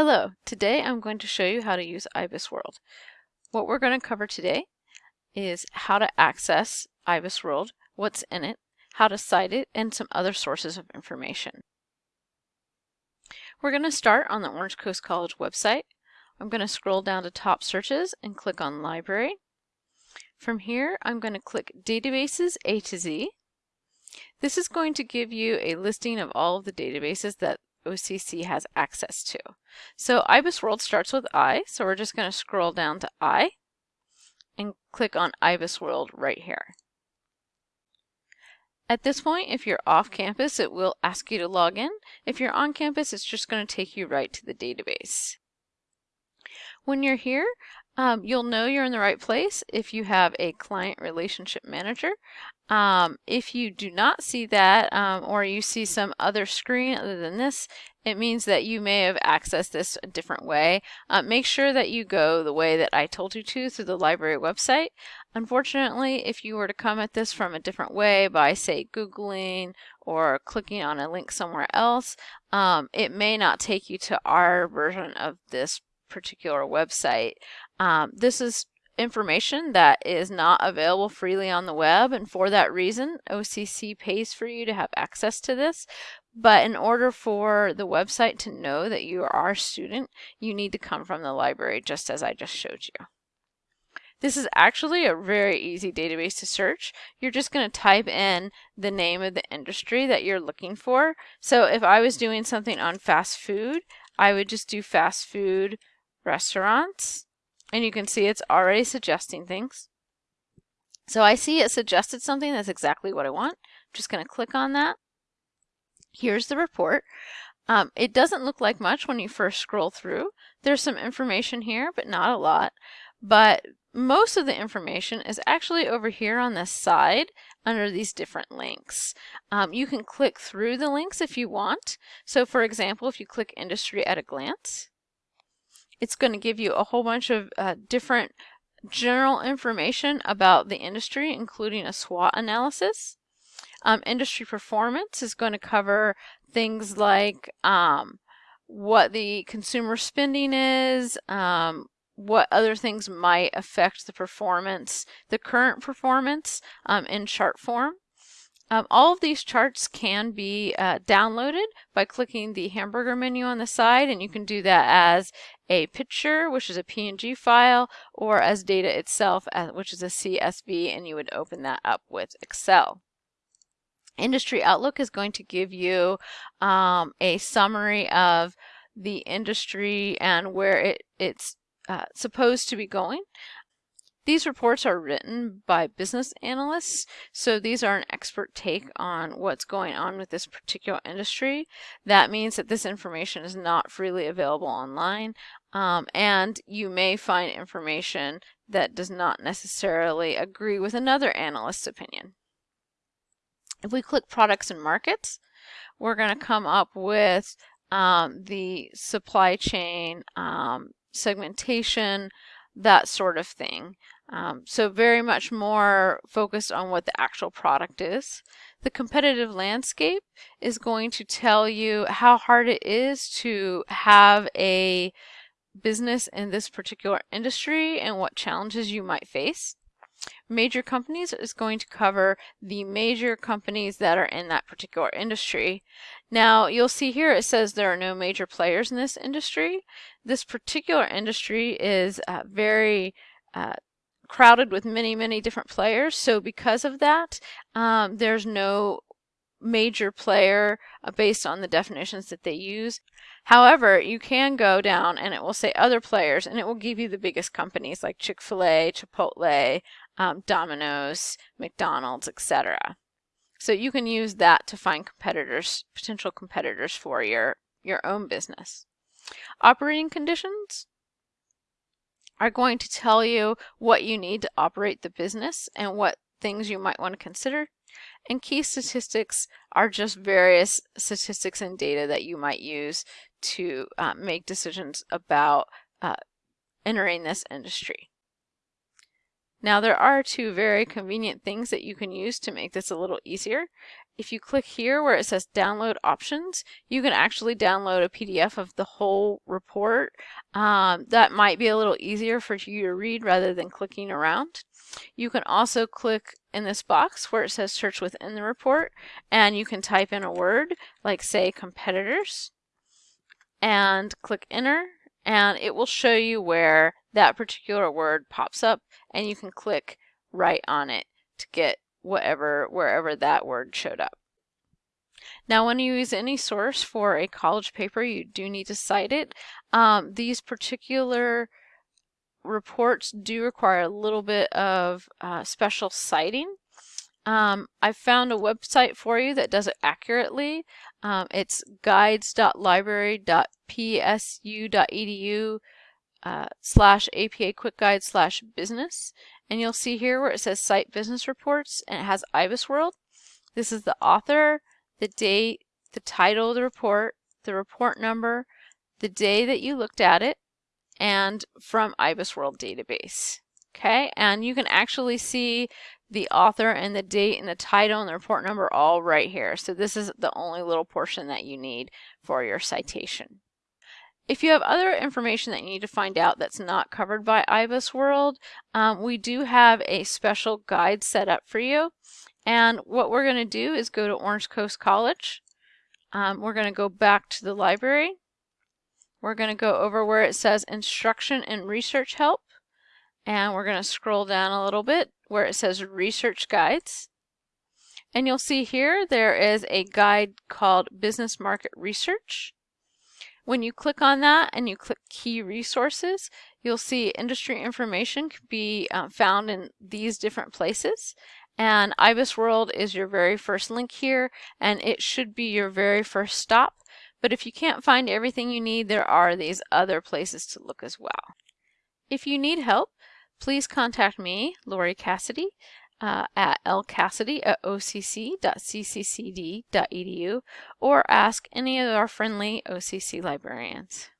Hello, today I'm going to show you how to use IBISWorld. What we're going to cover today is how to access IBISWorld, what's in it, how to cite it, and some other sources of information. We're going to start on the Orange Coast College website. I'm going to scroll down to top searches and click on library. From here I'm going to click databases A to Z. This is going to give you a listing of all of the databases that OCC has access to. So IBISWorld starts with I, so we're just going to scroll down to I and click on IBISWorld right here. At this point, if you're off campus, it will ask you to log in. If you're on campus, it's just going to take you right to the database. When you're here, um, you'll know you're in the right place if you have a client relationship manager. Um, if you do not see that um, or you see some other screen other than this, it means that you may have accessed this a different way. Uh, make sure that you go the way that I told you to through the library website. Unfortunately, if you were to come at this from a different way by say Googling or clicking on a link somewhere else, um, it may not take you to our version of this particular website. Um, this is information that is not available freely on the web and for that reason OCC pays for you to have access to this but in order for the website to know that you are a student you need to come from the library just as I just showed you. This is actually a very easy database to search. You're just going to type in the name of the industry that you're looking for. So if I was doing something on fast food, I would just do fast food restaurants and you can see it's already suggesting things. So I see it suggested something that's exactly what I want. I'm just going to click on that. Here's the report. Um, it doesn't look like much when you first scroll through. There's some information here, but not a lot. But most of the information is actually over here on this side under these different links. Um, you can click through the links if you want. So for example, if you click industry at a glance, it's going to give you a whole bunch of uh, different general information about the industry, including a SWOT analysis. Um, industry performance is going to cover things like um, what the consumer spending is, um, what other things might affect the performance, the current performance um, in chart form. Um, all of these charts can be uh, downloaded by clicking the hamburger menu on the side and you can do that as a picture which is a PNG file or as data itself uh, which is a CSV and you would open that up with Excel. Industry Outlook is going to give you um, a summary of the industry and where it, it's uh, supposed to be going. These reports are written by business analysts, so these are an expert take on what's going on with this particular industry. That means that this information is not freely available online, um, and you may find information that does not necessarily agree with another analyst's opinion. If we click products and markets, we're going to come up with um, the supply chain um, segmentation, that sort of thing. Um, so very much more focused on what the actual product is. The competitive landscape is going to tell you how hard it is to have a business in this particular industry and what challenges you might face. Major companies is going to cover the major companies that are in that particular industry. Now you'll see here it says there are no major players in this industry. This particular industry is uh, very uh, crowded with many, many different players. So because of that, um, there's no major player uh, based on the definitions that they use. However, you can go down and it will say other players and it will give you the biggest companies like Chick-fil-A, Chipotle, um, Domino's, McDonald's, etc. So you can use that to find competitors, potential competitors for your, your own business. Operating conditions, are going to tell you what you need to operate the business and what things you might want to consider. And key statistics are just various statistics and data that you might use to uh, make decisions about uh, entering this industry. Now there are two very convenient things that you can use to make this a little easier. If you click here where it says download options, you can actually download a PDF of the whole report. Um, that might be a little easier for you to read rather than clicking around. You can also click in this box where it says search within the report and you can type in a word like say competitors and click enter and it will show you where that particular word pops up and you can click right on it to get whatever wherever that word showed up. Now when you use any source for a college paper you do need to cite it. Um, these particular reports do require a little bit of uh, special citing. Um, I found a website for you that does it accurately. Um, it's guides.library.psu.edu uh, slash APA Quick Guide slash business. And you'll see here where it says Cite Business Reports and it has IBISWorld. This is the author, the date, the title of the report, the report number, the day that you looked at it, and from IBISWorld database. Okay, and you can actually see the author and the date and the title and the report number all right here. So this is the only little portion that you need for your citation. If you have other information that you need to find out that's not covered by IBISWorld, um, we do have a special guide set up for you. And what we're going to do is go to Orange Coast College. Um, we're going to go back to the library. We're going to go over where it says Instruction and Research Help. And we're going to scroll down a little bit where it says Research Guides. And you'll see here there is a guide called Business Market Research. When you click on that and you click key resources, you'll see industry information can be uh, found in these different places. And IBISWorld is your very first link here, and it should be your very first stop. But if you can't find everything you need, there are these other places to look as well. If you need help, please contact me, Lori Cassidy, uh, at lcassidy at occ.cccd.edu or ask any of our friendly OCC librarians.